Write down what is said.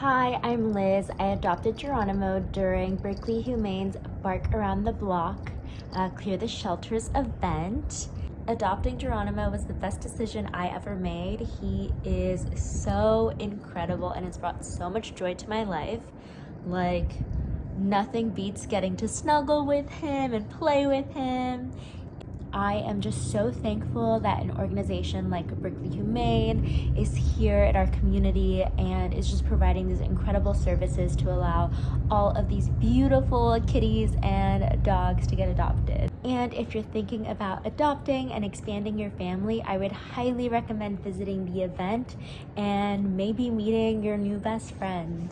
Hi, I'm Liz. I adopted Geronimo during Berkeley Humane's Bark Around the Block, uh, Clear the Shelters event. Adopting Geronimo was the best decision I ever made. He is so incredible and has brought so much joy to my life. Like, nothing beats getting to snuggle with him and play with him. I am just so thankful that an organization like Berkeley Humane is here at our community and is just providing these incredible services to allow all of these beautiful kitties and dogs to get adopted. And if you're thinking about adopting and expanding your family, I would highly recommend visiting the event and maybe meeting your new best friend.